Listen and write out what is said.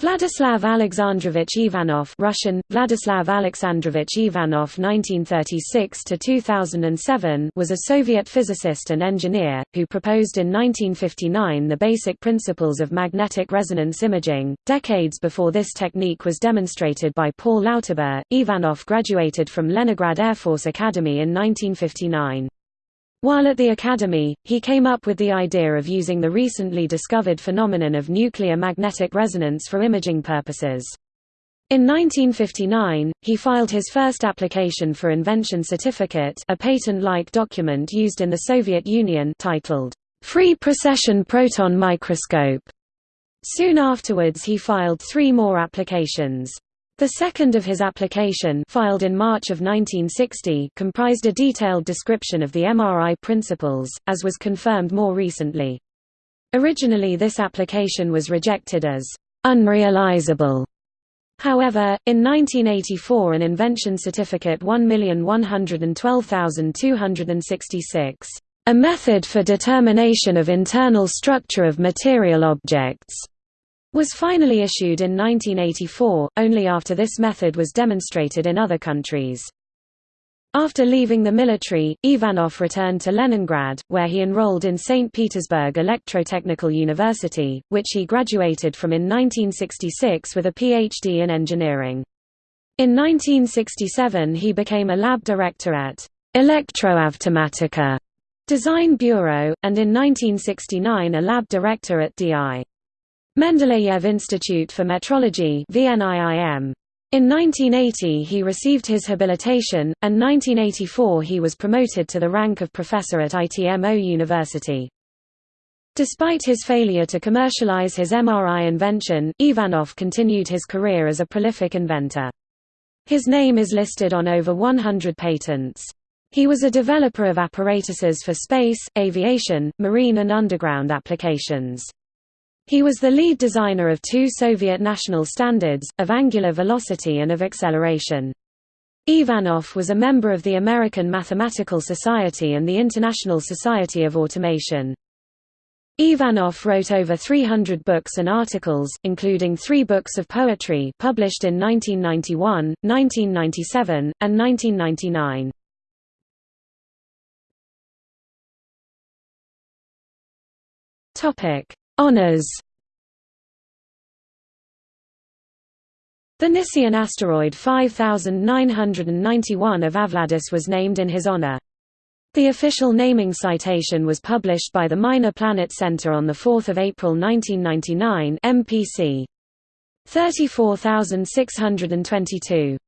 Vladislav Alexandrovich Ivanov Russian, Vladislav Alexandrovich Ivanov 1936–2007 was a Soviet physicist and engineer, who proposed in 1959 the basic principles of magnetic resonance imaging. Decades before this technique was demonstrated by Paul Lauterbur, Ivanov graduated from Leningrad Air Force Academy in 1959. While at the Academy, he came up with the idea of using the recently discovered phenomenon of nuclear magnetic resonance for imaging purposes. In 1959, he filed his first application for invention certificate a patent-like document used in the Soviet Union titled, "'Free Precession Proton Microscope". Soon afterwards he filed three more applications. The second of his application filed in March of 1960 comprised a detailed description of the MRI principles, as was confirmed more recently. Originally this application was rejected as unrealizable. However, in 1984 an invention certificate 1112266, a method for determination of internal structure of material objects, was finally issued in 1984, only after this method was demonstrated in other countries. After leaving the military, Ivanov returned to Leningrad, where he enrolled in St. Petersburg Electrotechnical University, which he graduated from in 1966 with a PhD in engineering. In 1967 he became a lab director at Elektroavtomatika Design Bureau, and in 1969 a lab director at D.I. Mendeleev Institute for Metrology In 1980 he received his habilitation, and 1984 he was promoted to the rank of professor at ITMO University. Despite his failure to commercialize his MRI invention, Ivanov continued his career as a prolific inventor. His name is listed on over 100 patents. He was a developer of apparatuses for space, aviation, marine and underground applications. He was the lead designer of two Soviet national standards, of angular velocity and of acceleration. Ivanov was a member of the American Mathematical Society and the International Society of Automation. Ivanov wrote over 300 books and articles, including three books of poetry published in 1991, 1997, and 1999. Topic: Honours The Nysian asteroid 5991 Ivavladis was named in his honor. The official naming citation was published by the Minor Planet Center on 4 April 1999 MPC 34622.